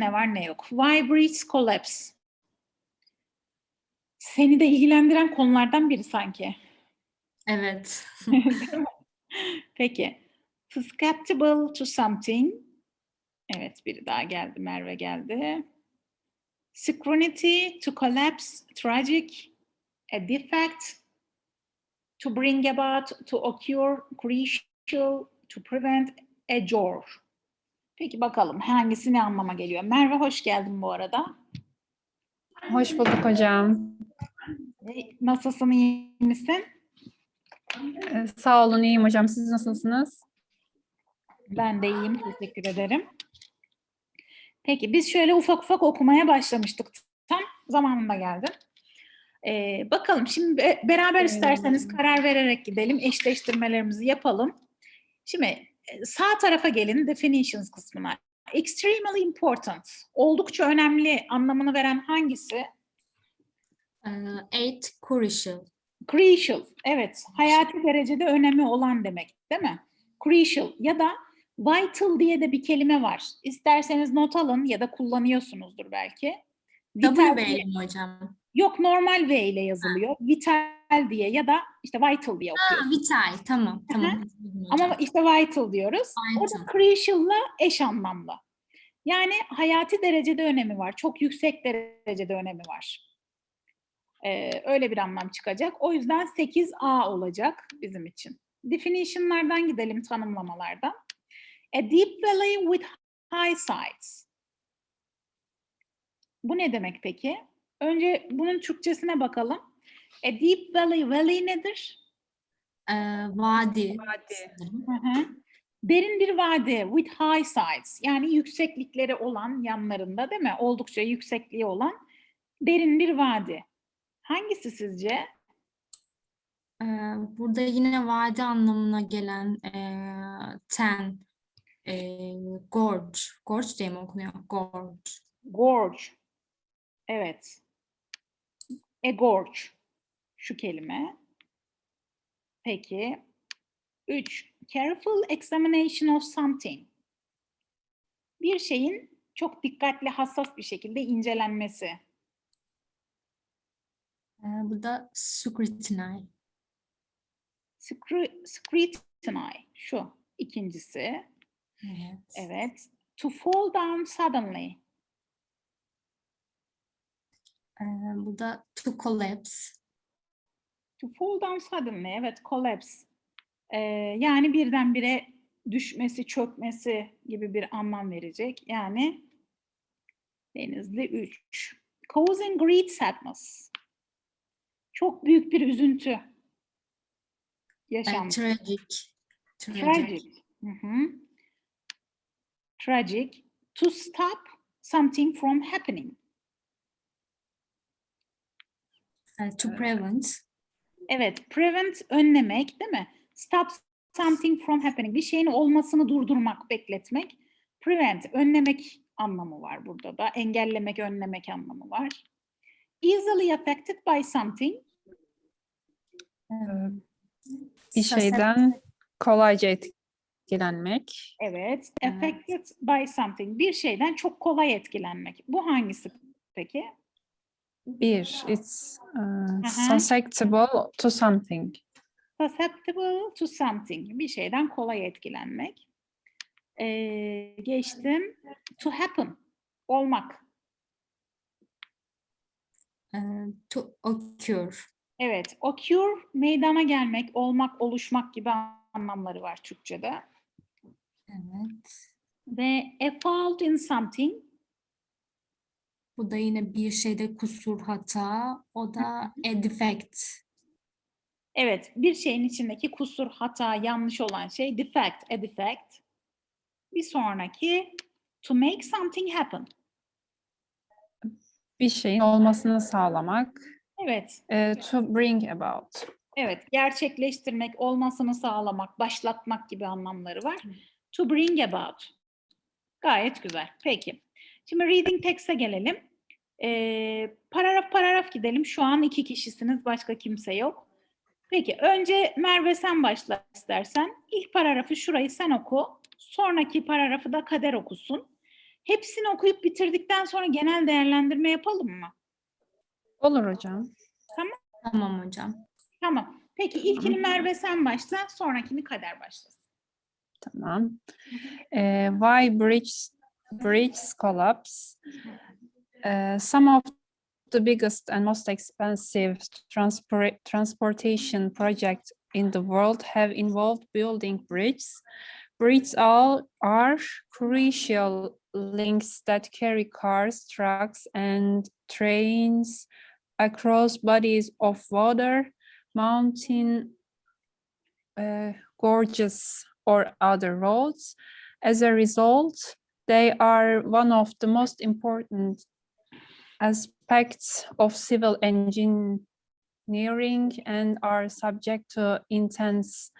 ne var ne yok. Why breeds collapse? Seni de ilgilendiren konulardan biri sanki. Evet. Peki. Susceptible to something. Evet biri daha geldi. Merve geldi. Synchronity to collapse, tragic, a defect, to bring about, to occur, crucial, to prevent, a jor. Peki bakalım hangisi ne anlama geliyor? Merve hoş geldin bu arada. Hoş bulduk hocam. E, Nasılsın, iyi misin? Ee, Sağ olun, iyiyim hocam. Siz nasılsınız? Ben de iyiyim, teşekkür ederim. Peki biz şöyle ufak ufak okumaya başlamıştık. Tam zamanında geldim. Ee, bakalım şimdi be- beraber isterseniz karar vererek gidelim. Eşleştirmelerimizi yapalım. Şimdi e, sağ tarafa gelin definitions kısmına. Extremely important. Oldukça önemli anlamını veren hangisi? Ee, eight crucial. Crucial. Evet. Hayati derecede önemi olan demek değil mi? Crucial ya da vital diye de bir kelime var. İsterseniz not alın ya da kullanıyorsunuzdur belki. Vital W ile mi hocam? Yok normal V ile yazılıyor. Vital diye ya da işte vital diye Ha, okuyoruz. vital. Tamam. Tamam. Ama işte vital diyoruz. O da Vital. crucial'la eş anlamlı. Yani hayati derecede önemi var. Çok yüksek derecede önemi var. Ee, öyle bir anlam çıkacak. O yüzden 8A olacak bizim için. Definition'lardan gidelim tanımlamalardan. A deep valley with high sides. Bu ne demek peki? Önce bunun Türkçesine bakalım. A deep valley, valley nedir? Ee, vadi. Hı hı. Derin bir vadi with high sides yani yükseklikleri olan yanlarında değil mi? Oldukça yüksekliği olan derin bir vadi. Hangisi sizce? Ee, burada yine vadi anlamına gelen ee, ten. ee, gorge. Gorge diye mi okunuyor? Gorge. Gorge. Evet. A gorge. Şu kelime. Peki. Üç. Careful examination of something. Bir şeyin çok dikkatli, hassas bir şekilde incelenmesi. Ee, burada scrutiny. Scru- Scrutiny. Şu. ikincisi. Evet. Evet. To fall down suddenly. Ee, burada to collapse. To fall down suddenly. Evet, collapse. Ee, yani birdenbire düşmesi, çökmesi gibi bir anlam verecek. Yani Denizli 3. Causing great sadness. Çok büyük bir üzüntü. Yaşam. tragic. Tragic. Tragic. Hı hı. Tragic. To stop something from happening. Ee, to prevent. Evet, prevent önlemek değil mi? Stop something from happening. Bir şeyin olmasını durdurmak, bekletmek. Prevent, önlemek anlamı var burada da. Engellemek, önlemek anlamı var. Easily affected by something. Ee, Bir şeyden kolayca etkilenmek. Evet, Evet. affected by something. Bir şeyden çok kolay etkilenmek. Bu hangisi peki? Bir, it's uh, susceptible to something. Susceptible to something. Bir şeyden kolay etkilenmek. Ee, geçtim. To happen. Olmak. Ee, to occur. Evet, occur meydana gelmek, olmak, oluşmak gibi anlamları var Türkçe'de. Evet. Ve a fault in something, Bu da yine bir şeyde kusur, hata. O da a defect. evet bir şeyin içindeki kusur, hata, yanlış olan şey defect, a defect. Bir sonraki to make something happen. Bir şeyin olmasını sağlamak. Evet, Ee, to bring about. evet gerçekleştirmek, olmasını sağlamak, başlatmak gibi anlamları var. To bring about. Gayet güzel. Peki. Şimdi reading text'e gelelim. Ee, paragraf paragraf gidelim. Şu an iki kişisiniz, başka kimse yok. Peki, önce Merve sen başla istersen. İlk paragrafı şurayı sen oku. Sonraki paragrafı da Kader okusun. Hepsini okuyup bitirdikten sonra genel değerlendirme yapalım mı? Olur hocam. Tamam hocam. Tamam. Peki ilkini Merve sen başla, sonrakini Kader başlasın. Tamam. Eh, why bridge bridges collapse? Eh, some of the biggest and most expensive transport transportation projects in the world have involved building bridges. Bridges all are crucial links that carry cars, trucks, and trains across bodies of water, mountain uh, gorges, or other roads. As a result, they are one of the most important aspects of civil engineering and are subject to intense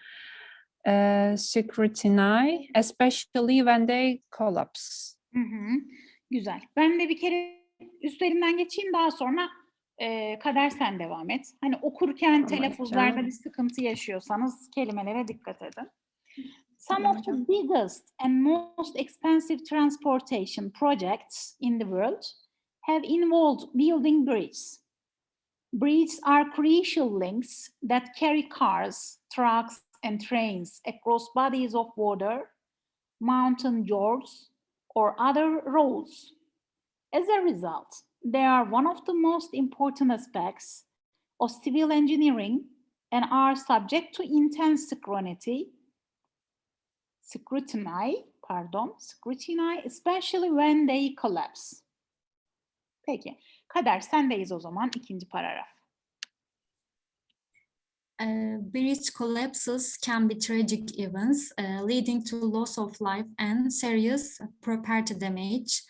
uh, scrutiny, especially when they collapse. Hı hı. Güzel. Ben de bir kere üstlerinden geçeyim daha sonra e, Kader sen devam et. Hani okurken telaffuzlarda bir sıkıntı yaşıyorsanız kelimelere dikkat edin. Some of the biggest and most expensive transportation projects in the world have involved building bridges. Bridges are crucial links that carry cars, trucks, and trains across bodies of water, mountain gorges, or other roads. As a result, they are one of the most important aspects of civil engineering and are subject to intense scrutiny, scrutiny, pardon, scrutiny, especially when they collapse. Peki, Kader sendeyiz o zaman ikinci paragraf. Uh, bridge collapses can be tragic events uh, leading to loss of life and serious property damage.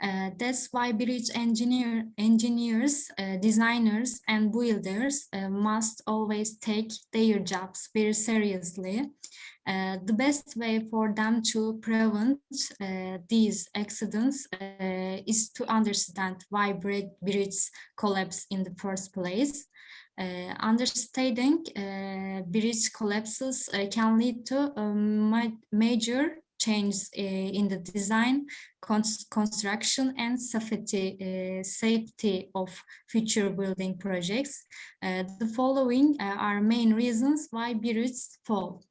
Uh, that's why bridge engineer, engineers, uh, designers, and builders uh, must always take their jobs very seriously. Uh, the best way for them to prevent uh, these accidents uh, is to understand why bri- bridges collapse in the first place. Understanding bridge collapses can lead to ma- major changes uh, in the design, cons- construction, and safety, uh, safety of future building projects. Uh, the following are main reasons why bridges fall.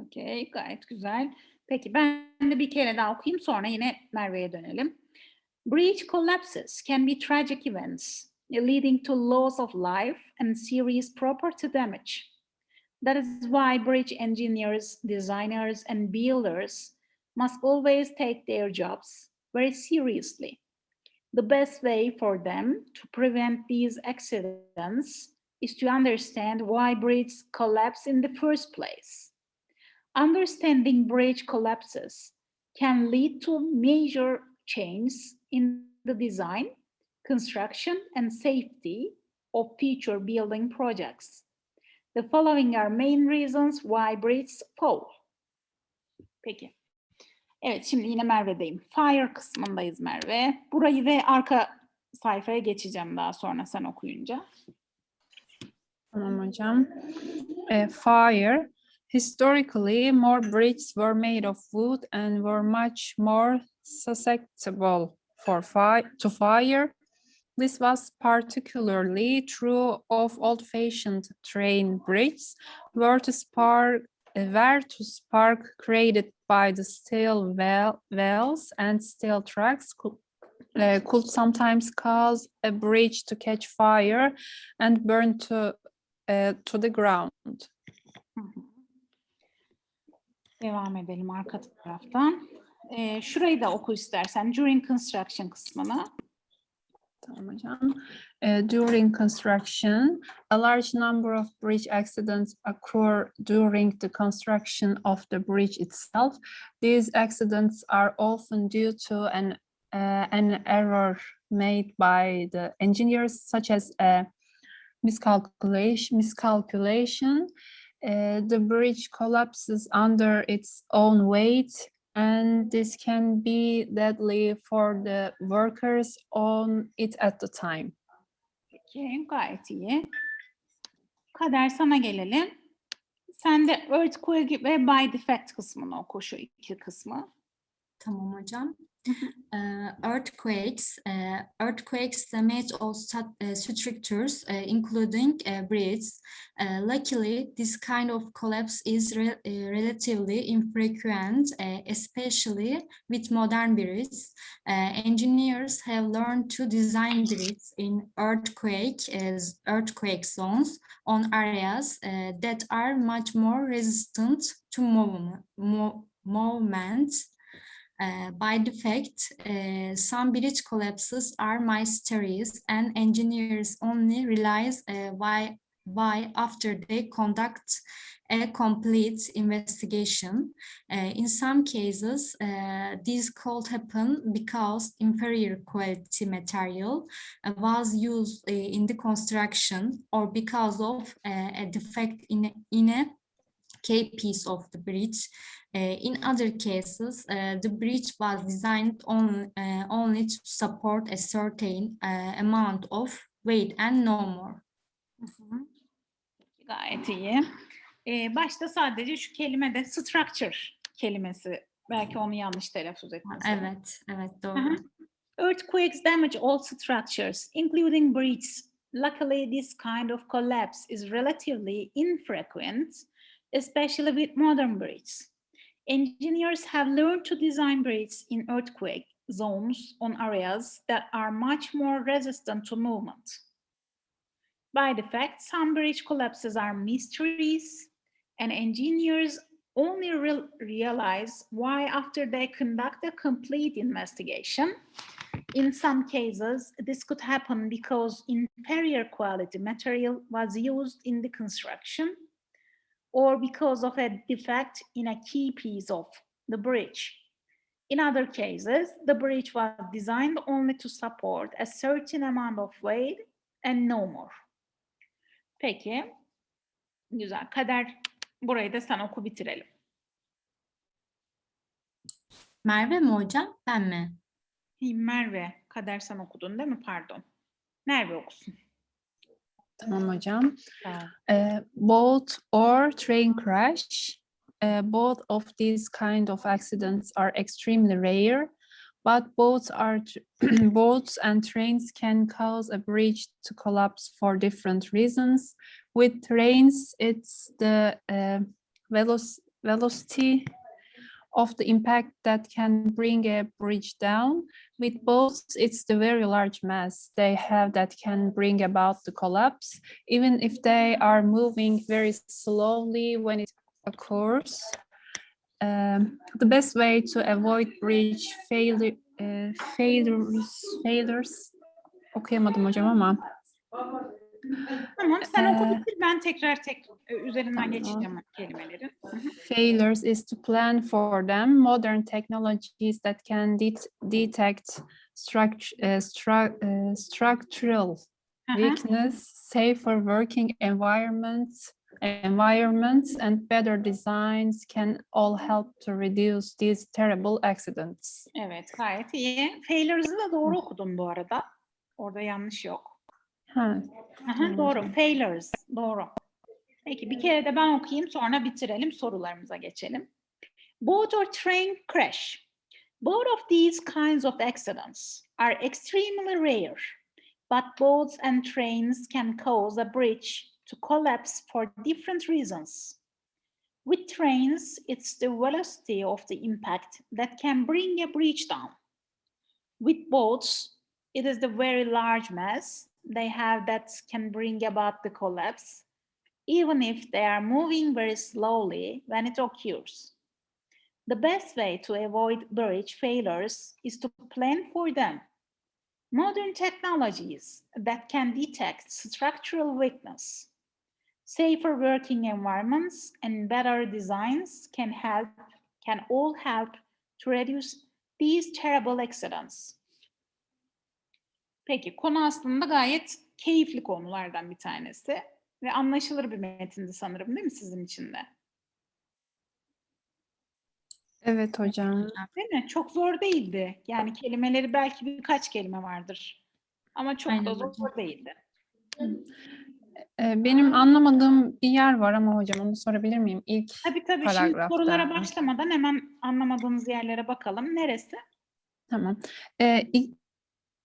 Okey, gayet güzel. Peki ben de bir kere daha okuyayım sonra yine Merve'ye dönelim. Bridge collapses can be tragic events leading to loss of life and serious property damage. That is why bridge engineers, designers, and builders must always take their jobs very seriously. The best way for them to prevent these accidents is to understand why bridges collapse in the first place. Understanding bridge collapses can lead to major changes in the design, construction, and safety of future building projects. The following are main reasons why bridges fall. Peki. Evet, şimdi yine Merve'deyim. Fire kısmındayız Merve. Burayı ve arka sayfaya geçeceğim daha sonra sen okuyunca. Tamam hocam. Eh, fire. Historically, more bridges were made of wood and were much more susceptible for fire to fire. This was particularly true of old-fashioned train bridges, where to spark where to spark created by the steel well, wells and steel tracks could, uh, could sometimes cause a bridge to catch fire and burn to uh, to the ground. Hı. Devam edelim arka taraftan. Ee, şurayı da oku istersen. During construction kısmını. Uh, during construction, a large number of bridge accidents occur during the construction of the bridge itself. These accidents are often due to an uh, an error made by the engineers, such as a miscalculation. Miscalculation. Uh, the bridge collapses under its own weight, and this can be deadly for the workers on it at the time. Peki, gayet iyi. Kader sana gelelim. Sen de earthquake ve by defect kısmını oku şu iki kısmı. Tamam hocam. Uh, earthquakes. Uh, earthquakes damage all uh, structures, uh, including uh, bridges. Uh, luckily, this kind of collapse is re- relatively infrequent, especially with modern bridges. Engineers have learned to design bridges in earthquake as earthquake zones on areas that are much more resistant to movement. Mo- movement. Uh, by defect, uh, some bridge collapses are mysterious and engineers only realize uh, why, why after they conduct a complete investigation. Uh, in some cases, uh, this could happen because inferior quality material uh, was used in the construction or because of a defect in, in a- key piece of the bridge. Uh, in other cases, uh, the bridge was designed on, uh, only to support a certain uh, amount of weight and no more. Gayet iyi. Ee, başta sadece şu kelimede structure kelimesi. Belki onu yanlış telaffuz etmesi. Evet, evet doğru. Earthquakes damage all structures, including bridges. Luckily, this kind of collapse is relatively infrequent, especially with modern bridges. Engineers have learned to design bridges in earthquake zones on areas that are much more resistant to movement. By the fact, some bridge collapses are mysteries, and engineers only real- realize why after they conduct a complete investigation. In some cases, this could happen because inferior quality material was used in the construction or because of a defect in a key piece of the bridge. In other cases, the bridge was designed only to support a certain amount of weight and no more. Peki, güzel. Kader, burayı da sen oku bitirelim. Merve mi hocam, ben mi? Merve, Kader sen okudun değil mi? Pardon. Merve okusun. Tamam hocam. Uh, boat or train crash. Uh, both of these kind of accidents are extremely rare, but both are boats and trains can cause a bridge to collapse for different reasons. With trains, it's the uh, veloc- velocity of the impact that can bring a bridge down. With boats, it's the very large mass they have that can bring about the collapse even if they are moving very slowly when it occurs. Um, the best way to avoid bridge failure, uh, failures, failures, okuyamadım hocam ama Tamam sen oku Ee, bitir. Ben tekrar tek e, üzerinden tamam. geçeceğim hı. failures is to plan for them. Modern technologies that can det- detect struct- uh, stru- uh, structural weakness, safer working environments, environments and better designs can all help to reduce these terrible accidents. Evet gayet iyi. Failures'ı da doğru okudum bu arada. Orada yanlış yok. Ha, Aha, doğru. Failures. Doğru. Peki bir kere de ben okuyayım sonra bitirelim sorularımıza geçelim. Boat or train crash. Both of these kinds of accidents are extremely rare, but boats and trains can cause a bridge to collapse for different reasons. With trains, it's the velocity of the impact that can bring a bridge down. With boats, it is the very large mass they have that can bring about the collapse, even if they are moving very slowly when it occurs. The best way to avoid bridge failures is to plan for them. Modern technologies that can detect structural weakness, safer working environments, and better designs can help, can all help to reduce these terrible accidents. Peki konu aslında gayet keyifli konulardan bir tanesi ve anlaşılır bir metindi sanırım değil mi sizin için de? evet hocam. Değil mi? Çok zor değildi. Yani kelimeleri belki birkaç kelime vardır. Ama çok Aynen da zor hocam. değildi. Ee, Benim anlamadığım bir yer var ama hocam onu sorabilir miyim? İlk Tabii tabii şimdi Paragrafta. sorulara başlamadan hemen anlamadığınız yerlere bakalım. Neresi? Tamam. Ee, ilk,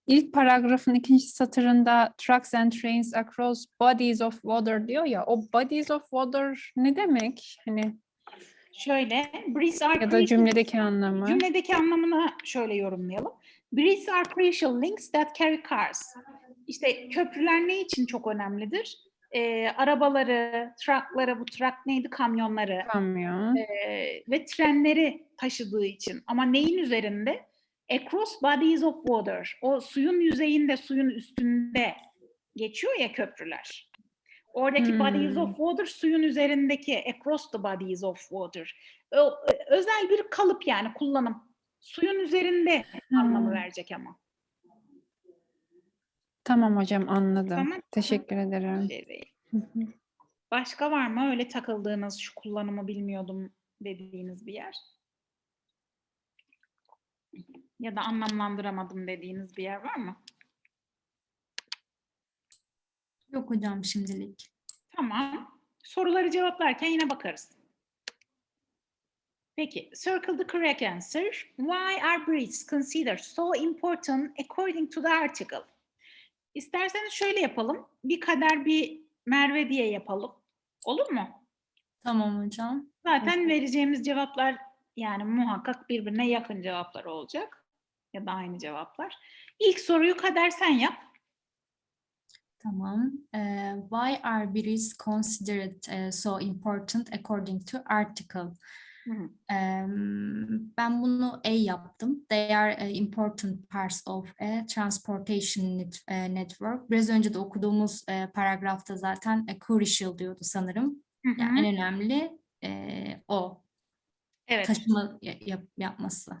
ilk paragrafın ikinci satırında trucks and trains across bodies of water diyor ya. O bodies of water ne demek? Hani Şöyle, breeze are ya da cümledeki anlamı. Cümledeki anlamını şöyle yorumlayalım. Bridges are crucial links that carry cars. İşte köprüler ne için çok önemlidir? Ee, arabaları, truckları, bu truck neydi? Kamyonları Kamyon. ee, ve trenleri taşıdığı için. Ama neyin üzerinde? Across bodies of water. O suyun yüzeyinde, suyun üstünde geçiyor ya köprüler. Oradaki bodies Hmm. of water suyun üzerindeki across the bodies of water. O, özel bir kalıp yani kullanım. Suyun üzerinde anlamı Hmm. verecek ama. Tamam hocam anladım. Tamam. Teşekkür ederim. Şey. Başka var mı öyle takıldığınız şu kullanımı bilmiyordum dediğiniz bir yer? Ya da anlamlandıramadım dediğiniz bir yer var mı? Yok hocam şimdilik. Tamam. Soruları cevaplarken yine bakarız. Peki, circle the correct answer. Why are breeds considered so important according to the article? İsterseniz şöyle yapalım. Bir kader bir Merve diye yapalım. Olur mu? Tamam hocam. Zaten vereceğimiz cevaplar yani muhakkak birbirine yakın cevaplar olacak. Ya da aynı cevaplar. İlk soruyu kader sen yap. Tamam. Eee, why are bridges considered eh, so important according to article? Em, ben bunu A yaptım. They are eh, important parts of a transportation net- eh, network. Biraz önce de okuduğumuz eh, paragrafta zaten eh, crucial diyordu sanırım. Hı hı. Yani en önemli eh, o Evet. taşıma ya- yap- yapması.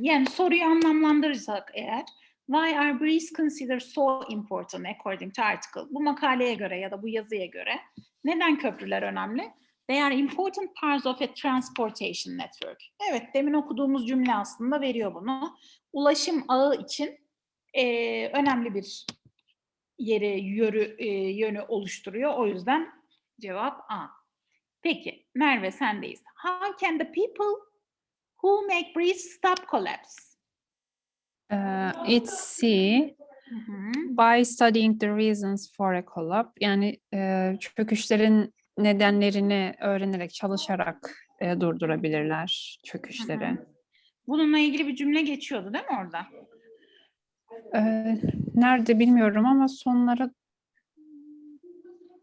Yani soruyu anlamlandırırsak eğer Why are breeds considered so important according to article? Bu makaleye göre ya da bu yazıya göre neden köprüler önemli? They are important parts of a transportation network. Evet, demin okuduğumuz cümle aslında veriyor bunu. Ulaşım ağı için eee, önemli bir yeri, yörü, eee, yönü oluşturuyor. O yüzden cevap A. Peki, Merve sendeyiz. How can the people who make breeds stop collapse? Ee, it's C. Hı hı. By studying the reasons for a collapse, yani e, çöküşlerin nedenlerini öğrenerek, çalışarak e, durdurabilirler çöküşleri. Bununla ilgili bir cümle geçiyordu değil mi orada? Ee, nerede bilmiyorum ama sonlara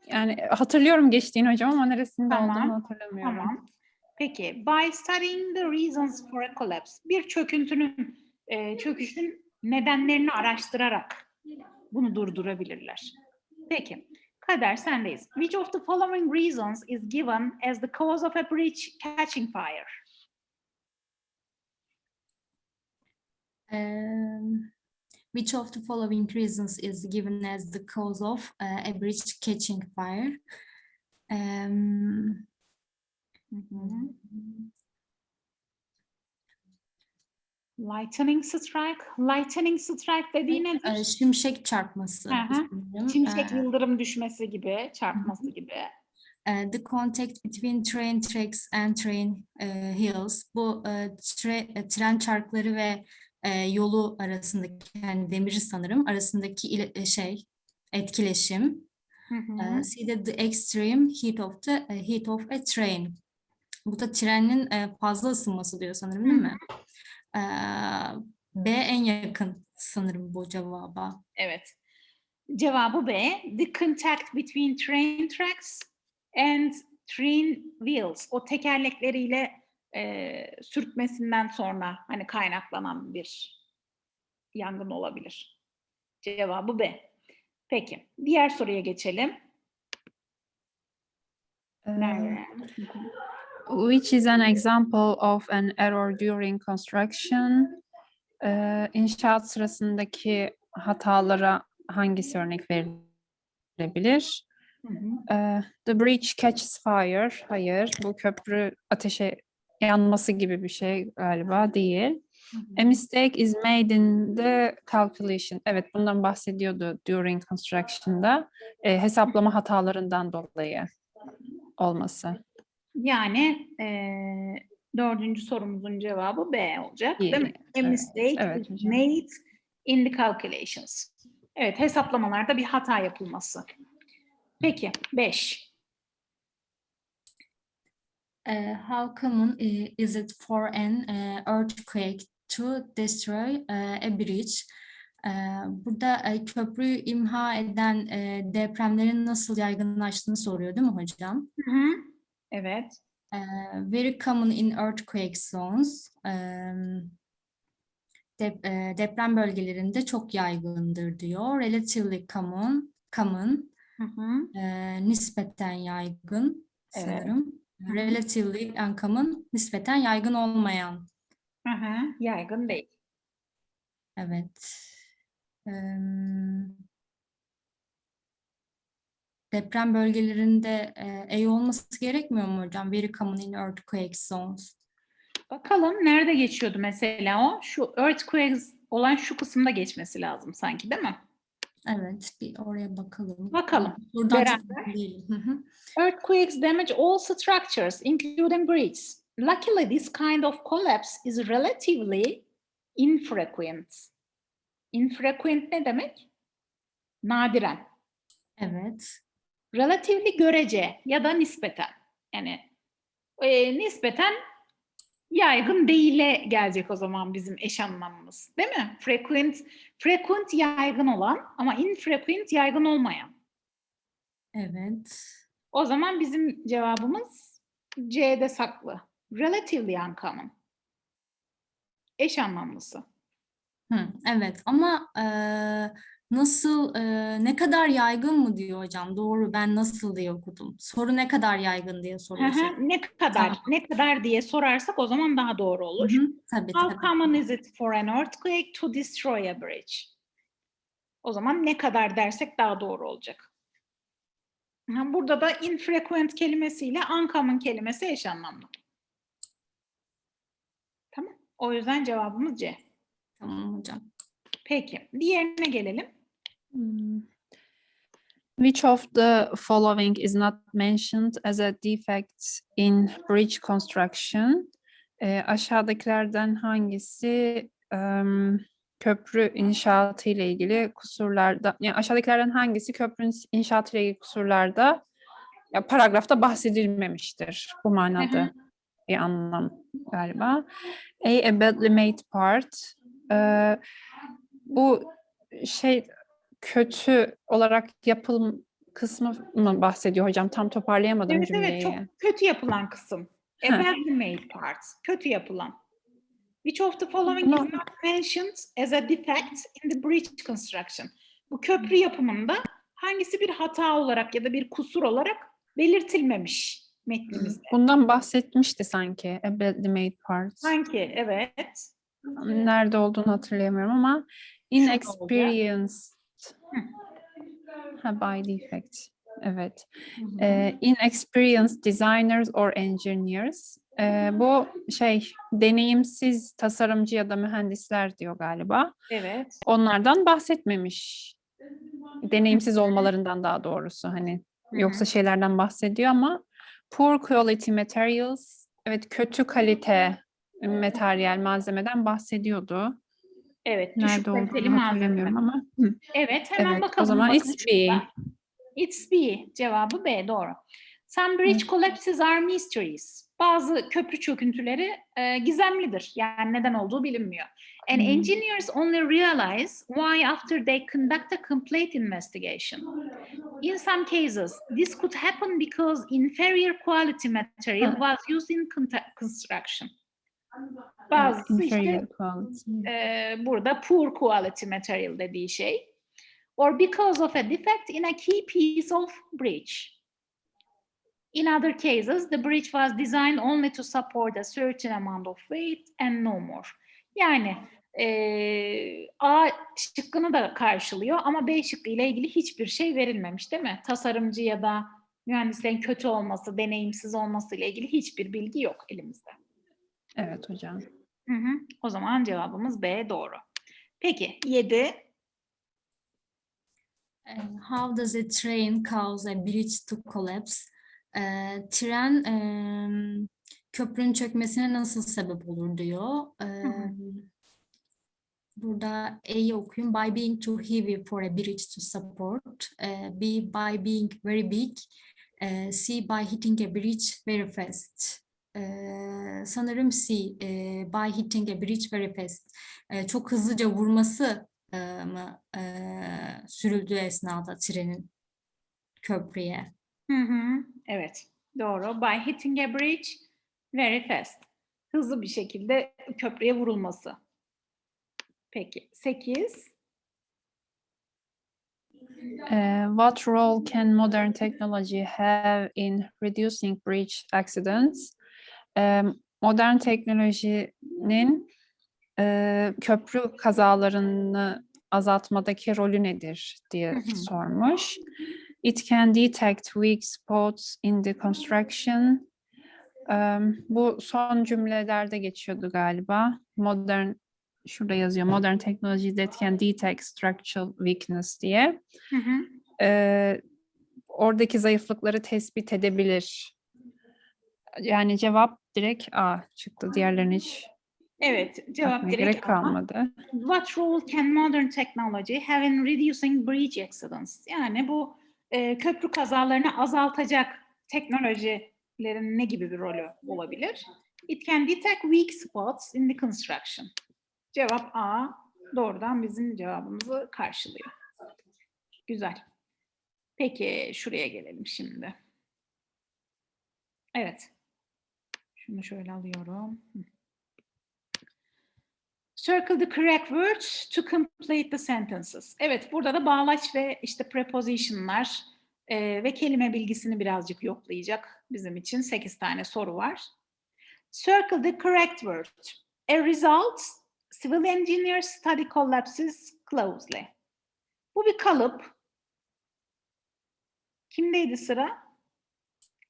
yani hatırlıyorum geçtiğini hocam ama neresinde Tamam, olduğunu hatırlamıyorum. Tamam. Peki, by studying the reasons for a collapse, bir çöküntünün, e, çöküşün nedenlerini araştırarak bunu durdurabilirler. Peki, Kader sendeyiz. Which of the following reasons is given as the cause of a bridge catching fire? Um, which of the following reasons is given as the cause of uh, a bridge catching fire? Um, Lightning strike. Lightning strike dediği nedir? e, şimşek çarpması. Hı hı. Şimşek E, yıldırım düşmesi gibi, çarpması gibi. e, the contact between train tracks and train e, hills. Bu e, tre- tren çarkları ve e, yolu arasındaki yani demiri sanırım arasındaki ile- şey etkileşim. Hı hı. Uh, see the, the extreme heat of the uh, heat of a train. Bu da trenin uh, fazla ısınması diyor sanırım değil mi? Uh, B en yakın sanırım bu cevaba. Evet. Cevabı B. The contact between train tracks and train wheels. O tekerlekleriyle e, sürtmesinden sonra hani kaynaklanan bir yangın olabilir. Cevabı B. Peki. Diğer soruya geçelim. Ee, Merve. Which is an example of an error during construction? Ee, inşaat sırasındaki hatalara hangisi örnek verilebilir? Hı hı. Ee, the bridge catches fire. Hayır, bu köprü ateşe yanması gibi bir şey galiba değil. A mistake is made in the calculation. Evet, bundan bahsediyordu during construction'da. Ee, hesaplama hatalarından dolayı olması. Yani eee, Dördüncü sorumuzun cevabı B olacak. Değil mi? A mistake evet is made in the calculations. Evet, hesaplamalarda bir hata yapılması. Peki, 5. Uh, how common is it for an uh, earthquake to destroy uh, a bridge? Burada e, köprüyü imha eden e, depremlerin nasıl yaygınlaştığını soruyor değil mi hocam? Hı hı. Evet. Uh, very common in earthquake zones. Um, dep- deprem bölgelerinde çok yaygındır diyor. Relatively common, common, Hı hı. e, nispeten yaygın Evet. sanırım. Relatively uncommon, nispeten yaygın olmayan. Hı hı. Yaygın değil. Evet. Deprem bölgelerinde e, olması gerekmiyor mu hocam? Very common in earthquake zones. Bakalım nerede geçiyordu mesela o? Şu earthquakes olan şu kısımda geçmesi lazım sanki değil mi? Evet, bir oraya bakalım. Bakalım, Buradan. Earthquakes damage all structures, including bridges. Luckily, this kind of collapse is relatively infrequent. Infrequent ne demek? Nadiren. Evet. Relatively görece ya da nispeten. Yani e, nispeten yaygın değile gelecek o zaman bizim eş anlamımız. Değil mi? Frequent, frequent yaygın olan ama infrequent yaygın olmayan. Evet. O zaman bizim cevabımız C'de saklı. Relatively uncommon. Eş anlamlısı. Hı, evet ama e, nasıl e, ne kadar yaygın mı diyor hocam? Doğru ben nasıl diye okudum. Soru ne kadar yaygın diye Hı soruyor. hı, ne kadar, Tamam. ne kadar diye sorarsak o zaman daha doğru olur. Hı hı, Tabii How tabii. common is it for an earthquake to destroy a bridge? O zaman ne kadar dersek daha doğru olacak. Burada da infrequent kelimesiyle uncommon kelimesi eş anlamlı. Tamam. O yüzden cevabımız C. Tamam hocam. Peki. Diğerine gelelim. Hmm. Which of the following is not mentioned as a defect in bridge construction? Ee, aşağıdakilerden hangisi em, köprü inşaatı ile ilgili kusurlarda, yani aşağıdakilerden hangisi köprünün inşaatı ile ilgili kusurlarda ya paragrafta bahsedilmemiştir bu manada bir anlam galiba. A, a badly made part. Ee, bu şey kötü olarak yapılım kısmı mı bahsediyor hocam? Tam toparlayamadım Evet cümleyi. evet çok kötü yapılan kısım. A Heh. badly made part. Kötü yapılan. Which of the following is not mentioned as a defect in the bridge construction? Bu köprü yapımında hangisi bir hata olarak ya da bir kusur olarak belirtilmemiş metnimizde? Bundan bahsetmişti sanki. A badly made part. Sanki evet. Nerede olduğunu hatırlayamıyorum ama inexperienced ha, by defect. Evet. Ee, inexperienced designers or engineers. Ee, bu şey deneyimsiz tasarımcı ya da mühendisler diyor galiba. Evet. Onlardan bahsetmemiş. Deneyimsiz olmalarından daha doğrusu hani yoksa şeylerden bahsediyor ama poor quality materials evet kötü kalite materyal malzemeden bahsediyordu. Evet. Nerede olduğunu malzeme. hatırlamıyorum ama. Hı, Evet hemen Evet bakalım. o zaman it's B. It's B. Cevabı B doğru. Some bridge collapses are mysteries. Bazı köprü çöküntüleri e, gizemlidir. Yani neden olduğu bilinmiyor. And Hmm. engineers only realize why after they conduct a complete investigation. In some cases, this could happen because inferior quality material was used in construction. Bazısı işte e, burada poor quality material dediği şey. Or because of a defect in a key piece of bridge. In other cases, the bridge was designed only to support a certain amount of weight and no more. Yani e, A şıkkını da karşılıyor ama B şıkkı ile ilgili hiçbir şey verilmemiş değil mi? Tasarımcı ya da mühendislerin kötü olması, deneyimsiz olması ile ilgili hiçbir bilgi yok elimizde. Evet hocam. Hı hı. O zaman cevabımız B doğru. Peki 7. Uh, How does a train cause a bridge to collapse? Ee, tren em, köprünün çökmesine nasıl sebep olur diyor. Ee, hı. burada A'yı okuyayım. By being too heavy for a bridge to support. Ee, B, by being very big. Ee, C, by hitting a bridge very fast. Sanırım C, e, by hitting a bridge very fast. Çok hızlıca vurması e, mı e, sürüldüğü esnada trenin köprüye. Hı hı. Evet, doğru. By hitting a bridge very fast. Hızlı bir şekilde köprüye vurulması. Peki, 8. Uh, what role can modern technology have in reducing bridge accidents? Modern teknolojinin köprü kazalarını azaltmadaki rolü nedir diye sormuş. It can detect weak spots in the construction. Bu son cümlelerde geçiyordu galiba. Modern, şurada yazıyor. Modern technology that can detect structural weakness diye Hı hı. eee, oradaki zayıflıkları tespit edebilir. Yani cevap direkt A çıktı. Diğerlerini hiç Evet, cevap direkt gerek A. kalmadı. What role can modern technology have in reducing bridge accidents? Yani bu e, köprü kazalarını azaltacak teknolojilerin ne gibi bir rolü olabilir? It can detect weak spots in the construction. Cevap A. Doğrudan bizim cevabımızı karşılıyor. Güzel. Peki şuraya gelelim şimdi. Evet. Şunu şöyle alıyorum. Circle the correct words to complete the sentences. Evet, burada da bağlaç ve işte prepositionlar e, ve kelime bilgisini birazcık yoklayacak bizim için 8 tane soru var. Circle the correct word. A result, civil engineers study collapses closely. Bu bir kalıp. Kimdeydi sıra?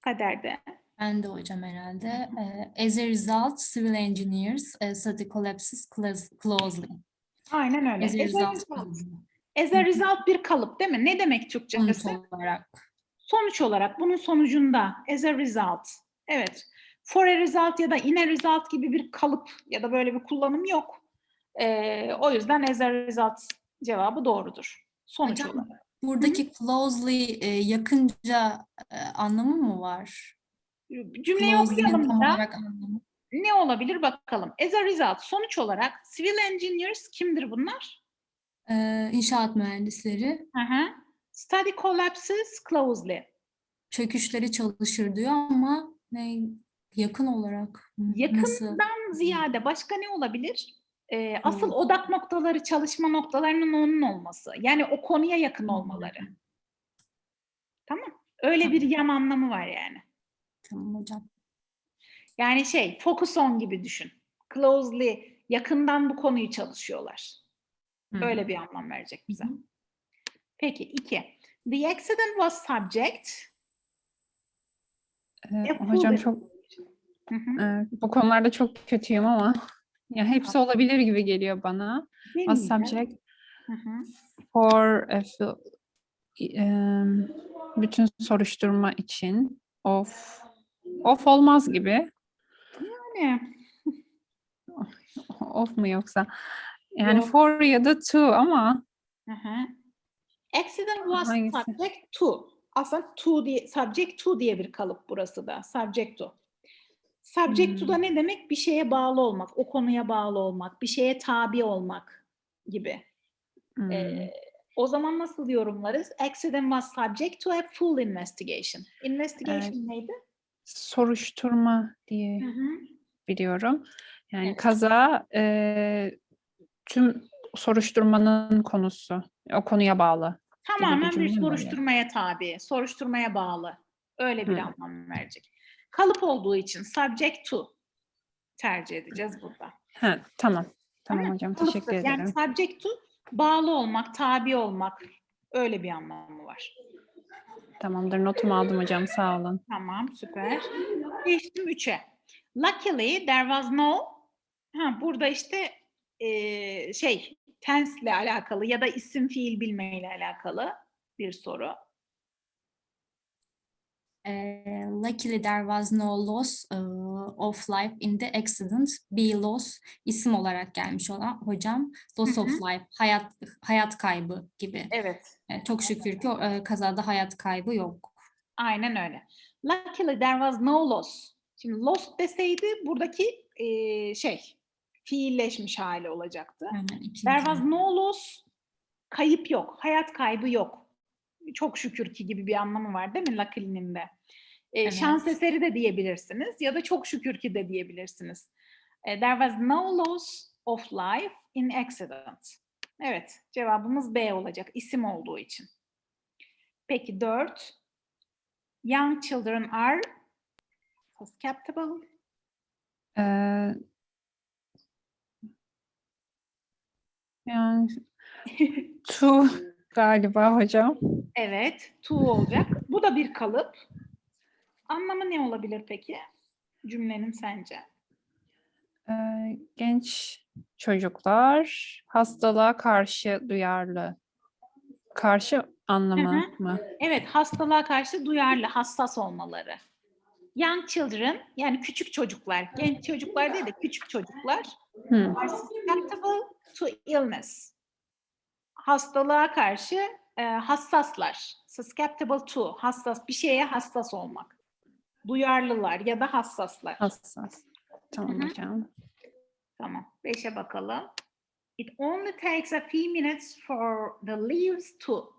Kader'de. Ben de hocam herhalde. Ee, as a result, civil engineers uh, study collapses close- closely. Aynen öyle. As a result. As a result bir kalıp değil mi? Ne demek Türkçesi? sonuç olarak. Sonuç olarak bunun sonucunda as a result. Evet. For a result ya da in a result gibi bir kalıp ya da böyle bir kullanım yok. Ee, o yüzden as a result cevabı doğrudur. Sonuç Hocam, olarak. Buradaki closely e, yakınca e, anlamı mı var? Cümleyi okuyalım tam da ne olabilir bakalım. As a result sonuç olarak civil engineers kimdir bunlar? Ee, inşaat mühendisleri Hı hı. Study collapses closely. çöküşleri çalışır diyor ama ne yakın olarak mı? nasıl? Yakından ziyade başka ne olabilir? Ee, asıl Hmm. odak noktaları, çalışma noktalarının onun olması. Yani o konuya yakın olmaları. Tamam. Öyle bir yan anlamı var yani. Tamam hocam. Yani şey, focus on gibi düşün. Closely, yakından bu konuyu çalışıyorlar. Hı. Öyle bir anlam verecek bize. Hı hı. Peki, iki. The accident was subject. Ee, hocam çok Hı hı. e, bu konularda çok kötüyüm ama ya hepsi olabilir gibi geliyor bana. Was subject Hı hı. for a em, bütün soruşturma için of of olmaz gibi. Yani, Of mu yoksa? Yani Yok. for ya da to ama Hı hı. Accident was Hangisi? subject to. Aslında to diye, subject to diye bir kalıp burası da. Subject to. Subject to da ne demek? Bir şeye bağlı olmak, o konuya bağlı olmak, bir şeye tabi olmak gibi. hmm, Ee, o zaman nasıl yorumlarız? Accident was subject to a full investigation. Investigation neydi? Soruşturma diye Hı hı. biliyorum. Yani Evet. kaza e, tüm soruşturmanın konusu. O konuya bağlı. Tamamen bir soruşturmaya tabi, soruşturmaya bağlı. Öyle bir Hı. anlam verecek. Kalıp olduğu için subject to tercih edeceğiz burada. Ha, tamam. Tamam Ama hocam Kalıptır. teşekkür ederim. Yani subject to bağlı olmak, tabi olmak öyle bir anlamı var. Tamamdır notumu aldım hocam sağ olun. Tamam, süper. Geçtim 3'e. Luckily there was no ha, burada işte eee, şey tense ile alakalı ya da isim fiil bilmeyle alakalı bir soru. Ee, luckily there was no loss uh, of life in the accident. Be loss isim olarak gelmiş olan hocam. Loss Hı of life hayat hayat kaybı gibi. Evet. E, çok şükür ki e, kazada hayat kaybı yok. Aynen öyle. Luckily there was no loss. Şimdi lost deseydi buradaki eee, şey fiilleşmiş hali olacaktı. İkinci. There was no loss. Kayıp yok. Hayat kaybı yok. Çok şükür ki gibi bir anlamı var değil mi luckily'nin de? Ee, Evet. Şans eseri de diyebilirsiniz ya da çok şükür ki de diyebilirsiniz. Ee, There was no loss of life in accident. Evet, cevabımız B olacak isim olduğu için. Peki dört. Young children are susceptible. Ee, yani to galiba hocam. Evet, to olacak. Bu da bir kalıp. Anlamı ne olabilir peki? Cümlenin sence? Ee, genç çocuklar hastalığa karşı duyarlı. Karşı anlamı mı? Evet, hastalığa karşı duyarlı, hassas olmaları. Young children, yani küçük çocuklar, genç çocuklar değil de küçük çocuklar Hı. are susceptible to illness. Hastalığa karşı e, hassaslar. Susceptible to, hassas, bir şeye hassas olmak. Duyarlılar ya da hassaslar. Hassas. Tamam Hı hı. hocam. Tamam. Beşe bakalım. It only takes a few minutes for the leaves to.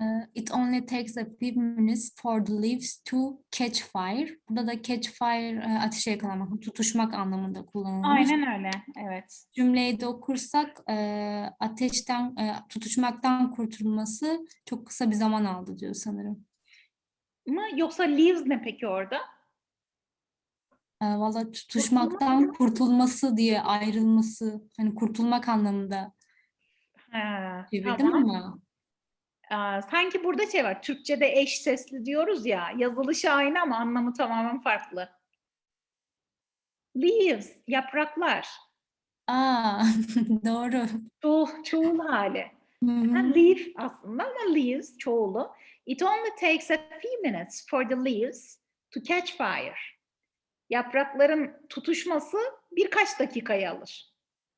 E, It only takes a few minutes for the leaves to catch fire. Burada da catch fire e, ateşe yakalamak, tutuşmak anlamında kullanılmış. Aynen öyle. Evet. Cümleyi de okursak e, ateşten, e, tutuşmaktan kurtulması çok kısa bir zaman aldı diyor sanırım. Mı yoksa leaves ne peki orada? E, Valla tutuşmaktan kurtulması diye ayrılması, hani kurtulmak anlamında Ha, çevirdim tamam. ama Aa, sanki burada şey var. Türkçe'de eş sesli diyoruz ya. Yazılışı aynı ama anlamı tamamen farklı. Leaves, yapraklar. aa doğru. Çoğul, çoğul hali. Hı hı. leaf aslında ama leaves çoğulu. It only takes a few minutes for the leaves to catch fire. Yaprakların tutuşması birkaç dakikayı alır.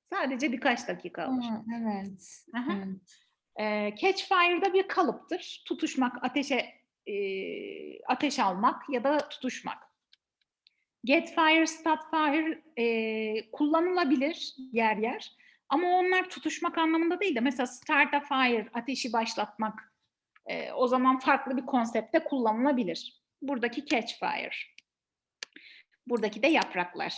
Sadece birkaç dakika alır. Aa, evet. Aha. evet. Ee, catch fire'da bir kalıptır. Tutuşmak, ateşe e, ateş almak ya da tutuşmak. Get fire, stop fire e, kullanılabilir yer yer. Ama onlar tutuşmak anlamında değil de mesela start a fire, ateşi başlatmak e, o zaman farklı bir konsepte kullanılabilir. Buradaki catch fire. Buradaki de yapraklar.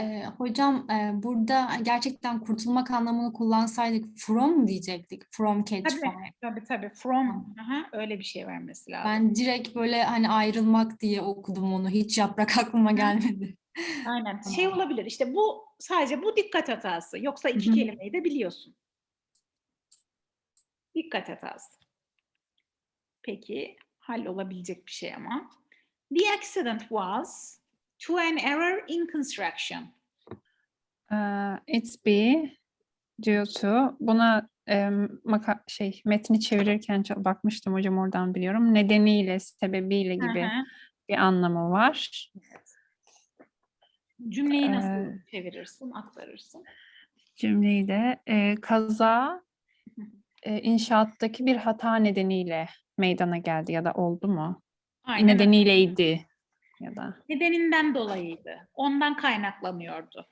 Ee, hocam e, burada gerçekten kurtulmak anlamını kullansaydık from diyecektik? From catch Tabii, fire. tabii tabii. From. Aha, öyle bir şey vermesi lazım. Ben direkt böyle hani ayrılmak diye okudum onu. Hiç yaprak aklıma gelmedi. Aynen. Şey olabilir işte bu sadece bu dikkat hatası. Yoksa iki Hı hı. kelimeyi de biliyorsun. Dikkat hatası. Peki hallolabilecek bir şey ama. The accident was to an error in construction. Ee, it's be due to buna maka şey metni çevirirken bakmıştım hocam oradan biliyorum. Nedeniyle, sebebiyle gibi hı. bir anlamı var. Cümleyi nasıl Ee, çevirirsin, aktarırsın? Cümleyi de e, kaza e, inşaattaki bir hata nedeniyle meydana geldi ya da oldu mu? Aynen. Nedeniyleydi ya da. Nedeninden dolayıydı. Ondan kaynaklanıyordu.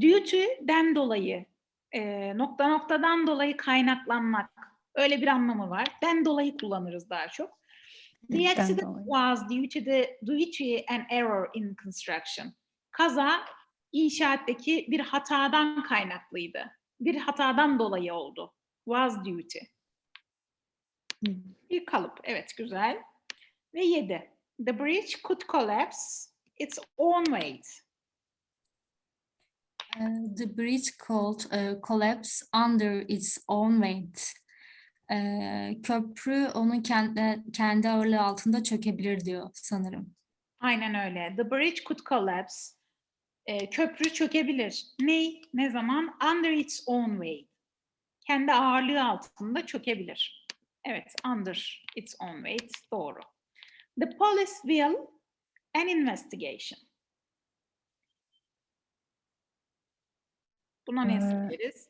Due to'den dolayı, e, nokta noktadan dolayı kaynaklanmak. Öyle bir anlamı var. Den dolayı kullanırız daha çok. The Den accident was due to the due to an error in construction. Kaza inşaattaki bir hatadan kaynaklıydı. Bir hatadan dolayı oldu. Was due to. Bir kalıp. Evet güzel. Ve yedi. The bridge could collapse its own weight. Uh, the bridge could uh, collapse under its own weight. Ee, köprü onun kendi, kendi ağırlığı altında çökebilir diyor sanırım. Aynen öyle. The bridge could collapse. Ee, köprü çökebilir. Ne? Ne zaman? Under its own weight. Kendi ağırlığı altında çökebilir. Evet, under its own weight. Doğru. The police will an investigation. Buna ne Ee, söyleriz?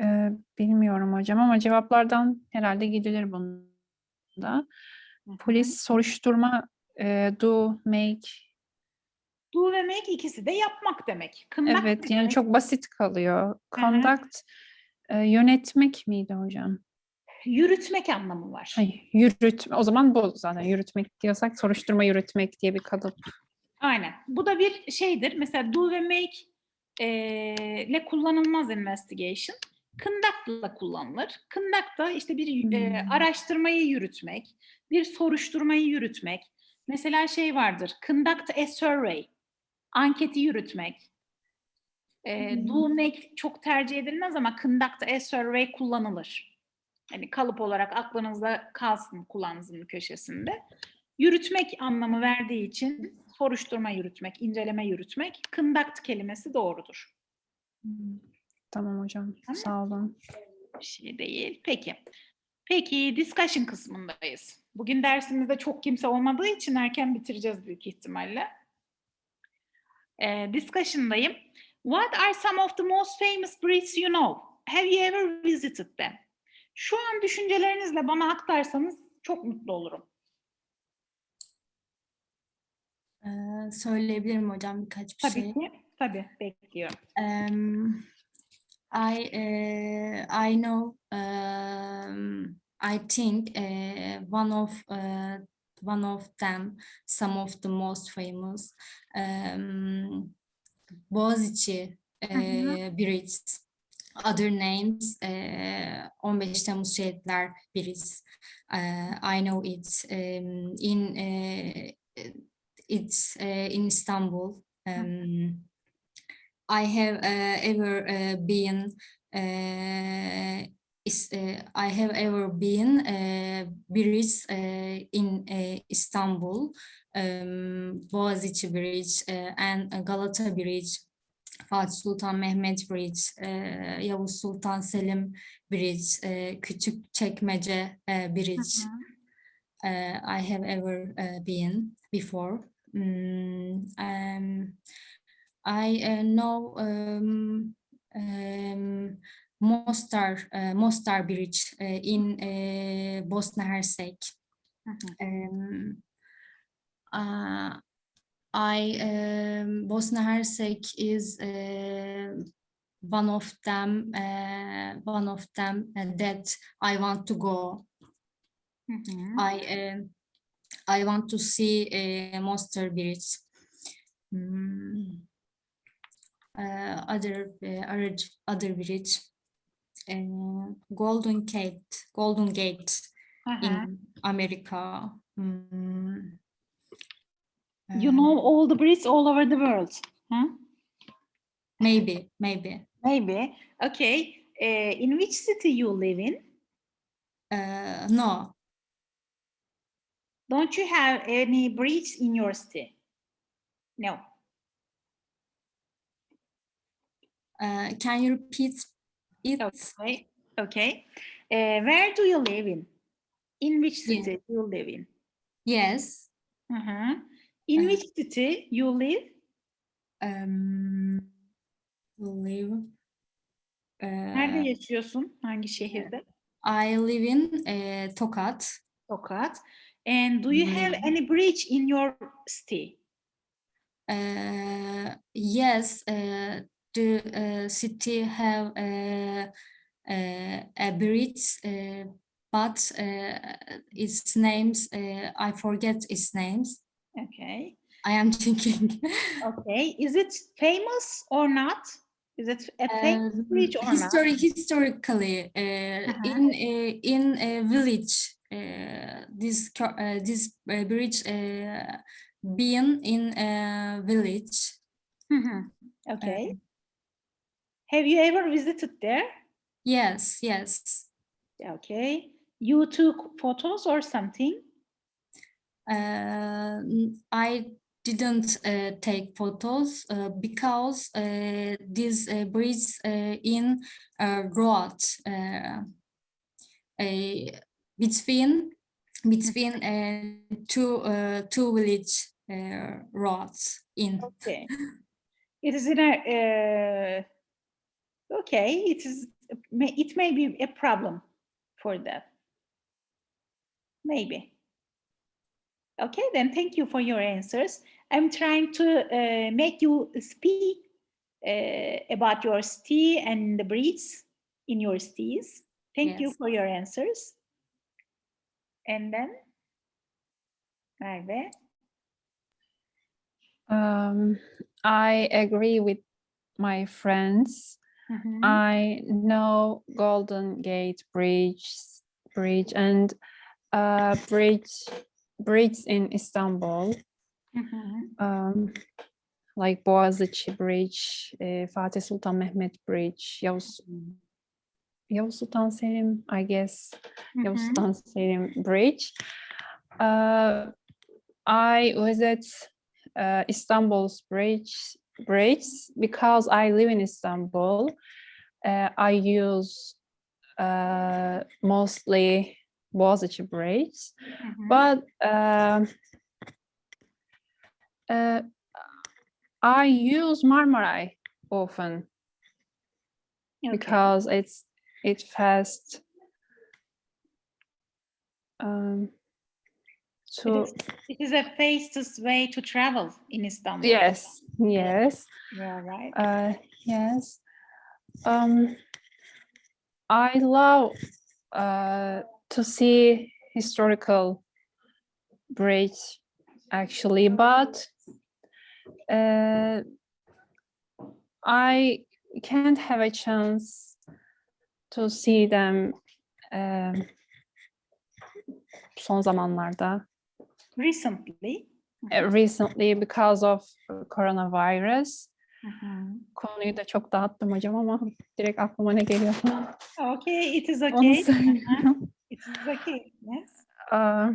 Ee, bilmiyorum hocam ama cevaplardan herhalde gidilir bunda. Polis soruşturma e, do make Do ve make ikisi de yapmak demek. Conduct evet ne yani demek? çok basit kalıyor. hı. Conduct e, yönetmek miydi hocam? Yürütmek anlamı var. Hayır, yürütme. O zaman bu zaten yürütmek diyorsak soruşturma yürütmek diye bir kalıp. Aynen. Bu da bir şeydir. Mesela do ve make eee, ile kullanılmaz investigation. İle kullanılır. Conduct da işte bir eee, Hmm. araştırmayı yürütmek, bir soruşturmayı yürütmek. Mesela şey vardır. Conduct a survey. Anketi yürütmek. Eee, do make çok tercih edilmez ama conduct a survey kullanılır. Hani kalıp olarak aklınızda kalsın kulağınızın köşesinde. Yürütmek anlamı verdiği için soruşturma yürütmek, inceleme yürütmek, conduct kelimesi doğrudur. Tamam hocam. Tamam. Sağ olun. Bir şey değil. Peki. Peki discussion kısmındayız. Bugün dersimizde çok kimse olmadığı için erken bitireceğiz büyük ihtimalle. Ee, discussion'dayım. What are some of the most famous breeds you know? Have you ever visited them? Şu an düşüncelerinizle bana aktarsanız çok mutlu olurum. Ee, söyleyebilirim hocam birkaç bir Tabii şey. ki. Tabii. Bekliyorum. Um, I uh, I know um, I think uh, one of uh, one of them some of the most famous um, Boğaziçi uh, Bridge other names uh, 15 Temmuz Şehitler Bridge uh, I know it um, in uh, it's uh, in Istanbul. Um, I have uh, ever uh, been uh, is, uh, I have ever been uh, bridge uh, in uh, Istanbul, um, Boğaziçi Bridge uh, and Galata Bridge, Fatih Sultan Mehmet Bridge, uh, Yavuz Sultan Selim Bridge, uh, Küçükçekmece uh, Bridge. Uh, I have ever uh, been before. Mm, um, I uh, know um, um, Mostar uh, Mostar Bridge uh, in uh, Bosnia Hersek. Um, uh, I um, Bosnia Hersek is uh, one of them. Uh, one of them uh, that I want to go. Hı hı. I I want to see a Monster Bridge. Mm. Uh, other other other bridge, Golden Gate, Golden Gate Aha. in America. Mm. You Uh, know all the breeds all over the world. Huh? maybe maybe Maybe. Okay. Uh, in which city you live in? uh, no Don't you have any breeds in your city? No. uh, can you repeat it Okay. Okay. Uh, where do you live in? In which Yeah. city you live in? yes Uh-huh. In Uh, which city you live? um, live Nerede uh, yaşıyorsun? Hangi şehirde? I live in uh, Tokat Tokat. And do you have Hmm. any bridge in your city? Uh, yes, uh, the uh, city have uh, uh, a bridge, uh, but uh, its names uh, I forget its names. Okay. I am thinking. Okay. Is it famous or not? Is it a famous Um, bridge or not? history, historically, uh, Uh-huh. in a, in a village, uh, this uh, this uh, bridge uh, being in a village. Mhm. Okay. Have you ever visited there? Yes, yes. Okay. You took photos or something? Uh, I didn't uh, take photos uh, because uh, this uh, bridge uh, in uh, road between between two uh, two village uh, roads in Okay. It is in a, uh, okay, it is, it may be a problem for that. Maybe. Okay, then thank you for your answers. I'm trying to uh, make you speak uh, about your city and the breeds in your cities. Thank you for your answers. And then, Merve. Um, I agree with my friends. Mhm. I know Golden Gate Bridge, bridge and uh, bridge, bridge in Istanbul, Mhm. um, like Boğaziçi Bridge, eh, Fatih Sultan Mehmet Bridge, Yavuz, Yavuz Sultan Selim, I guess, Yavuz Mhm. Sultan Selim Bridge. Uh, I visit uh, Istanbul's bridge bridge because I live in Istanbul. Uh, I use uh, mostly Boğaziçi Bridge, Mhm. but um, uh, I use Marmaray often Okay. because it's it's fast um It to is, it is a fastest way to travel in Istanbul. yes yes Yeah, right. uh yes um i love uh to see historical bridge actually but uh i can't have a chance to see them um, son zamanlarda Recently. uh, recently because of coronavirus. Mhm. Konuyu da çok dağıttım hocam ama direkt aklıma ne geliyor? Okay, it is okay. It is okay. Yes. Uh,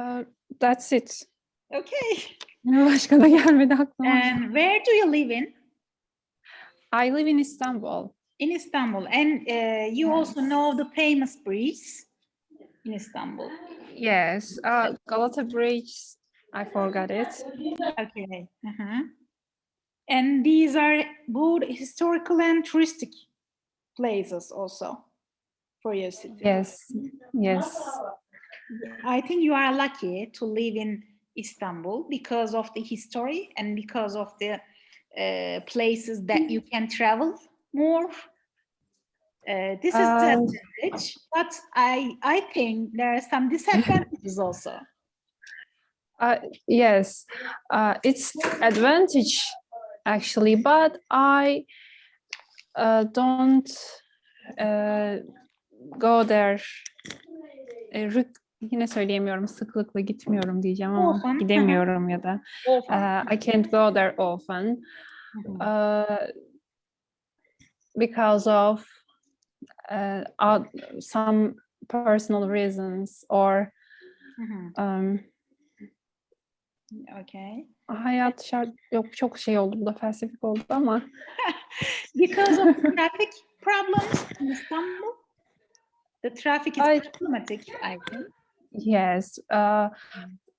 uh, that's it. Okay. Başka da gelmedi aklıma. And where do you live in? I live in Istanbul. In Istanbul. And uh, you also know the famous bridge in Istanbul. Yes, uh, Galata Bridge. I forgot it. Okay. uh-huh. And these are both historical and touristic places also for your city. Yes, yes. I think you are lucky to live in Istanbul because of the history and because of the uh, places that you can travel more. Uh, this is the Um, advantage, but I I think there are some disadvantages also. Uh, yes, uh, it's advantage actually, but I uh, don't uh, go there. Yine söyleyemiyorum, sıklıkla gitmiyorum diyeceğim ama Often, gidemiyorum ya da. Uh, I can't go there often uh, because of uh, some personal reasons or Mhm. um, Okay. hayat şart yok çok şey oldu bu da felsefik oldu ama Because of traffic problems in Istanbul, the traffic is I- problematic. I think. yes uh,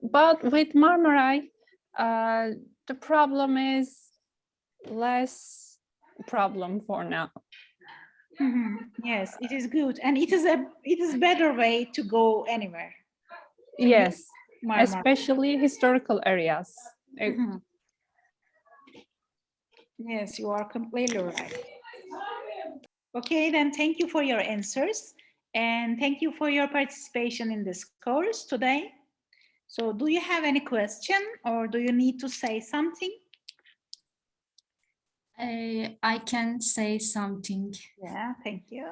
but with Marmaray uh, the problem is less problem for now Mhm. Yes, it is good, and it is a it is better way to go anywhere. yes Marmara. especially historical areas Uh, Mhm. Yes, you are completely right. Okay, then thank you for your answers and thank you for your participation in this course today. So do you have any question or do you need to say something? Uh, I can say something. Yeah, thank you.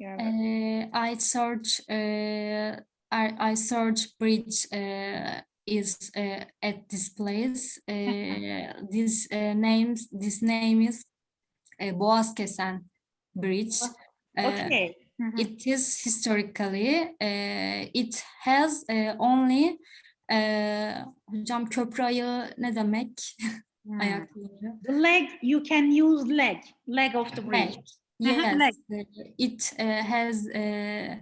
Uh, I search. Uh, I, I search bridge uh, is uh, at this place. Uh, this uh, names. This name is uh, Boğazkesen Bridge. Okay. Mhm. It is historically. Uh, it has uh, only. Uh, hocam köprü ne demek? Hmm. Ayakları. The leg, you can use leg, leg of the bridge. Leg. Yes, leg. uh, it uh, has uh,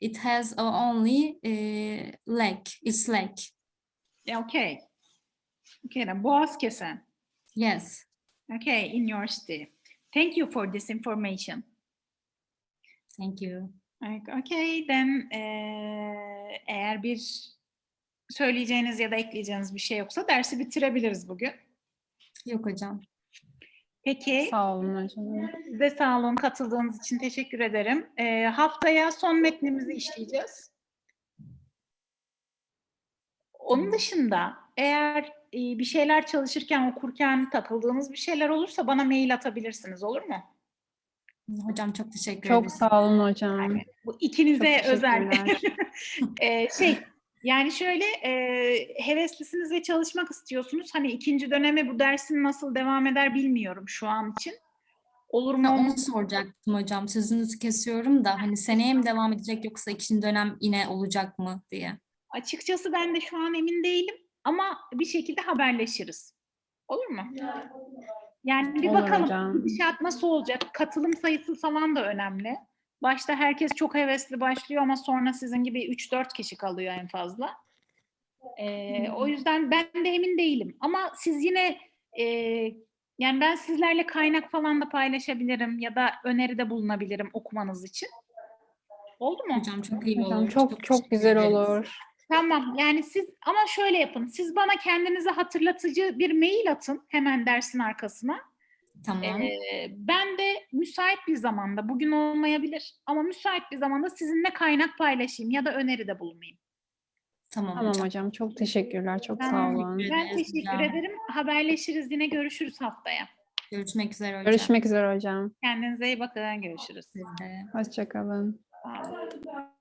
it has only uh, leg, its leg. Okay. Okay, then boğaz kesen. Yes. Okay, in your city. Thank you for this information. Thank you. Okay, then eee, eğer bir söyleyeceğiniz ya da ekleyeceğiniz bir şey yoksa dersi bitirebiliriz bugün. Yok hocam. Peki, Sağ olun hocam. siz de sağ olun katıldığınız için teşekkür ederim. Eee, haftaya son metnimizi işleyeceğiz. Onun dışında eğer e, bir şeyler çalışırken, okurken takıldığınız bir şeyler olursa bana mail atabilirsiniz, olur mu? Hocam çok teşekkür Çok ederim. sağ olun hocam. Bu ikinize Çok özel. Ee, şey yani şöyle e, heveslisiniz ve çalışmak istiyorsunuz. Hani ikinci döneme bu dersin nasıl devam eder bilmiyorum şu an için. Olur mu? Ha, onu soracaktım hocam. Sözünüzü kesiyorum da hani seneye mi devam edecek yoksa ikinci dönem yine olacak mı diye. Açıkçası ben de şu an emin değilim ama bir şekilde haberleşiriz. Olur mu? Yani bir Olur bakalım hocam. gidişat nasıl olacak? Katılım sayısı falan da önemli. Başta herkes çok hevesli başlıyor ama sonra sizin gibi 3-4 kişi kalıyor en fazla. Ee, o yüzden ben de emin değilim. Ama siz yine e, yani ben sizlerle kaynak falan da paylaşabilirim ya da öneride bulunabilirim okumanız için. Oldu mu? Hocam çok iyi olur. Hocam çok çok teşekkür güzel ederiz. olur. Tamam yani siz ama şöyle yapın. Siz bana kendinize hatırlatıcı bir mail atın hemen dersin arkasına. Tamam. Ee, ben de müsait bir zamanda bugün olmayabilir ama müsait bir zamanda sizinle kaynak paylaşayım ya da öneride bulunayım. tamam, Tamam hocam. hocam çok teşekkürler. Çok sağ Tamam. olun. Ben teşekkür ederim. Haberleşiriz yine görüşürüz haftaya. Görüşmek üzere hocam. Görüşmek üzere hocam. Kendinize iyi bakın. Görüşürüz. Hoşçakalın. Sağ olun.